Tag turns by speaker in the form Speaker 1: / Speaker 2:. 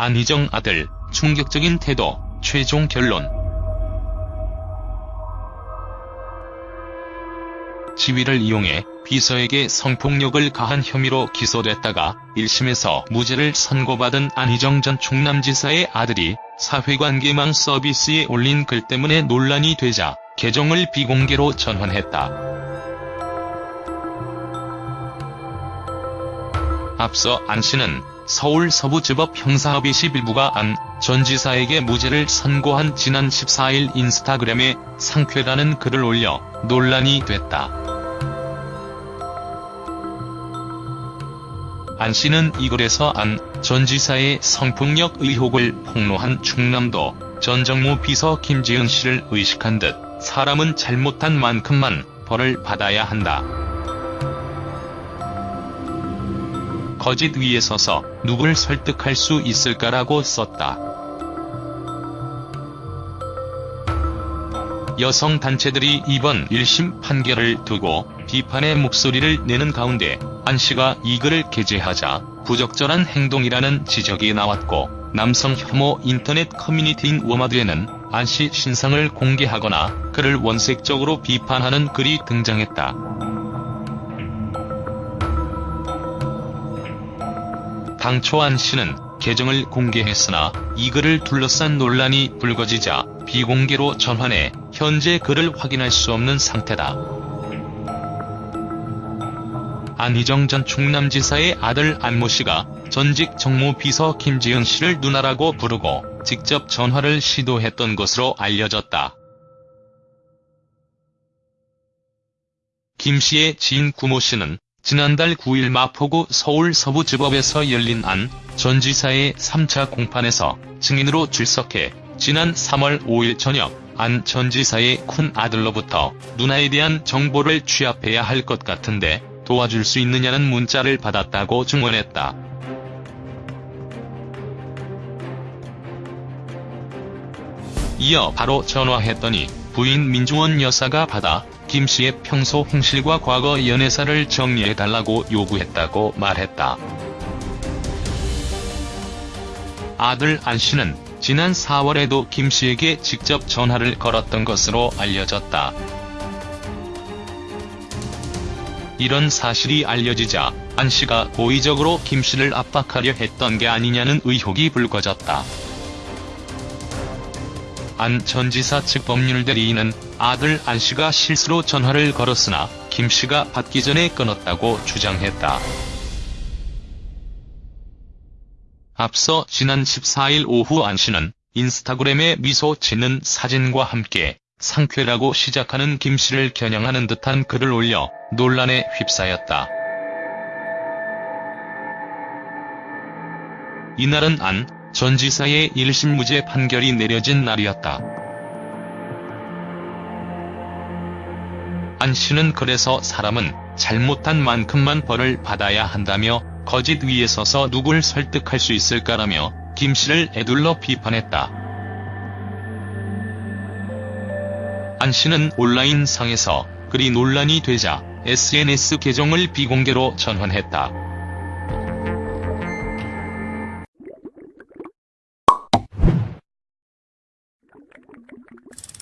Speaker 1: 안희정 아들, 충격적인 태도, 최종 결론. 지위를 이용해 비서에게 성폭력을 가한 혐의로 기소됐다가 1심에서 무죄를 선고받은 안희정 전 충남지사의 아들이 사회관계망 서비스에 올린 글 때문에 논란이 되자 계정을 비공개로 전환했다. 앞서 안 씨는 서울 서부지법 형사합의 11부가 안 전 지사에게 무죄를 선고한 지난 14일 인스타그램에 상쾌라는 글을 올려 논란이 됐다. 안 씨는 이 글에서 안 전 지사의 성폭력 의혹을 폭로한 충남도 전 정무 비서 김지은 씨를 의식한 듯 사람은 잘못한 만큼만 벌을 받아야 한다. 거짓 위에 서서 누굴 설득할 수 있을까라고 썼다. 여성 단체들이 이번 1심 판결을 두고 비판의 목소리를 내는 가운데 안 씨가 이 글을 게재하자 부적절한 행동이라는 지적이 나왔고 남성 혐오 인터넷 커뮤니티인 워마드에는 안 씨 신상을 공개하거나 그를 원색적으로 비판하는 글이 등장했다. 안 씨는 계정을 공개했으나 이 글을 둘러싼 논란이 불거지자 비공개로 전환해 현재 글을 확인할 수 없는 상태다. 안희정 전 충남지사의 아들 안모 씨가 전직 정무 비서 김지은 씨를 누나라고 부르고 직접 전화를 시도했던 것으로 알려졌다. 김 씨의 지인 구모 씨는 지난달 9일 마포구 서울 서부지법에서 열린 안 전 지사의 3차 공판에서 증인으로 출석해 지난 3월 5일 저녁 안 전 지사의 큰 아들로부터 누나에 대한 정보를 취합해야 할 것 같은데 도와줄 수 있느냐는 문자를 받았다고 증언했다. 이어 바로 전화했더니 부인 민중원 여사가 받아 김 씨의 평소 행실과 과거 연애사를 정리해달라고 요구했다고 말했다. 아들 안 씨는 지난 4월에도 김 씨에게 직접 전화를 걸었던 것으로 알려졌다. 이런 사실이 알려지자 안 씨가 고의적으로 김 씨를 압박하려 했던 게 아니냐는 의혹이 불거졌다. 안 전 지사 측 법률 대리인은 아들 안 씨가 실수로 전화를 걸었으나 김 씨가 받기 전에 끊었다고 주장했다. 앞서 지난 14일 오후 안 씨는 인스타그램에 미소 짓는 사진과 함께 상쾌라고 시작하는 김 씨를 겨냥하는 듯한 글을 올려 논란에 휩싸였다. 이날은 안 전 지사의 1심 무죄 판결이 내려진 날이었다. 안 씨는 그래서 사람은 잘못한 만큼만 벌을 받아야 한다며 거짓 위에 서서 누굴 설득할 수 있을까라며 김 씨를 애둘러 비판했다. 안 씨는 온라인 상에서 글이 논란이 되자 SNS 계정을 비공개로 전환했다. you